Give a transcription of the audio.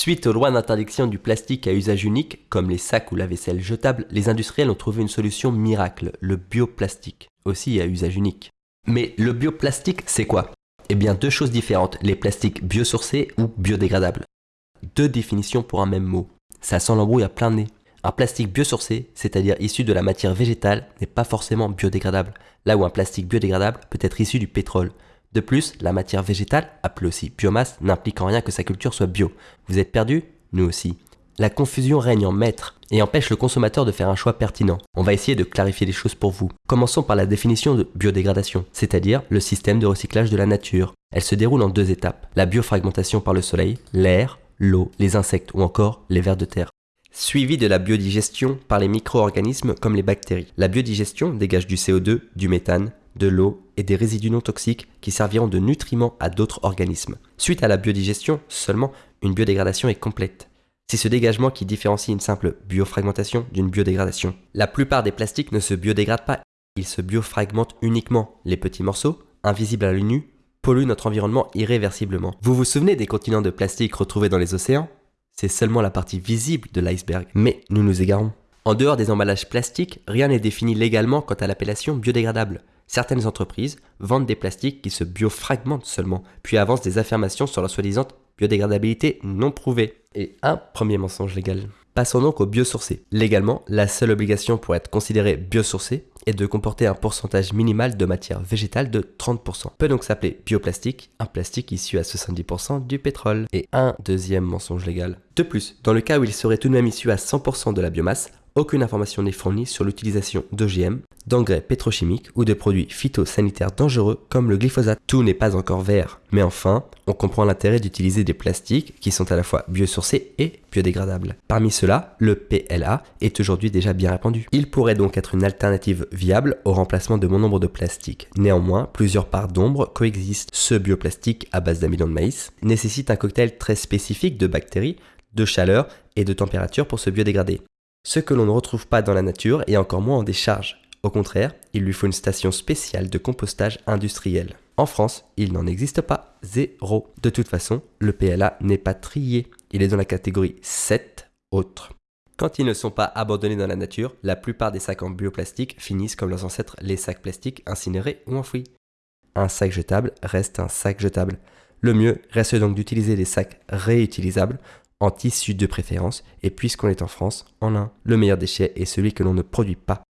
Suite aux lois d'interdiction du plastique à usage unique, comme les sacs ou la vaisselle jetable, les industriels ont trouvé une solution miracle, le bioplastique, aussi à usage unique. Mais le bioplastique, c'est quoi? Eh bien deux choses différentes, les plastiques biosourcés ou biodégradables. Deux définitions pour un même mot. Ça sent l'embrouille à plein nez. Un plastique biosourcé, c'est-à-dire issu de la matière végétale, n'est pas forcément biodégradable, là où un plastique biodégradable peut être issu du pétrole. De plus, la matière végétale, appelée aussi biomasse, n'implique en rien que sa culture soit bio. Vous êtes perdu Nous aussi. La confusion règne en maître et empêche le consommateur de faire un choix pertinent. On va essayer de clarifier les choses pour vous. Commençons par la définition de biodégradation, c'est-à-dire le système de recyclage de la nature. Elle se déroule en deux étapes, la biofragmentation par le soleil, l'air, l'eau, les insectes ou encore les vers de terre. Suivi de la biodigestion par les micro-organismes comme les bactéries. La biodigestion dégage du CO2, du méthane, de l'eau et des résidus non toxiques qui serviront de nutriments à d'autres organismes. Suite à la biodigestion, seulement une biodégradation est complète. C'est ce dégagement qui différencie une simple biofragmentation d'une biodégradation. La plupart des plastiques ne se biodégradent pas, ils se biofragmentent uniquement. Les petits morceaux, invisibles à l'œil nu, polluent notre environnement irréversiblement. Vous vous souvenez des continents de plastique retrouvés dans les océans? C'est seulement la partie visible de l'iceberg. Mais nous nous égarons. En dehors des emballages plastiques, rien n'est défini légalement quant à l'appellation biodégradable certaines entreprises vendent des plastiques qui se biofragmentent seulement, puis avancent des affirmations sur leur soi-disant biodégradabilité non prouvée. Et un premier mensonge légal. Passons donc au biosourcé. Légalement, la seule obligation pour être considéré biosourcé est de comporter un pourcentage minimal de matière végétale de 30%. Peut donc s'appeler bioplastique, un plastique issu à 70% du pétrole. Et un deuxième mensonge légal. De plus, dans le cas où il serait tout de même issu à 100% de la biomasse, aucune information n'est fournie sur l'utilisation d'OGM, d'engrais pétrochimiques ou de produits phytosanitaires dangereux comme le glyphosate. Tout n'est pas encore vert. Mais enfin, on comprend l'intérêt d'utiliser des plastiques qui sont à la fois biosourcés et biodégradables. Parmi ceux-là, le PLA est aujourd'hui déjà bien répandu. Il pourrait donc être une alternative viable au remplacement de bon nombre de plastiques. Néanmoins, plusieurs parts d'ombre coexistent. Ce bioplastique à base d'amidon de maïs nécessite un cocktail très spécifique de bactéries, de chaleur et de température pour se biodégrader ce que l'on ne retrouve pas dans la nature et encore moins en décharge. Au contraire, il lui faut une station spéciale de compostage industriel. En France, il n'en existe pas, zéro. De toute façon, le PLA n'est pas trié, il est dans la catégorie 7 autres. Quand ils ne sont pas abandonnés dans la nature, la plupart des sacs en bioplastique finissent comme leurs ancêtres les sacs plastiques incinérés ou enfouis. Un sac jetable reste un sac jetable. Le mieux reste donc d'utiliser des sacs réutilisables en tissu de préférence, et puisqu'on est en France, en lin. Le meilleur déchet est celui que l'on ne produit pas.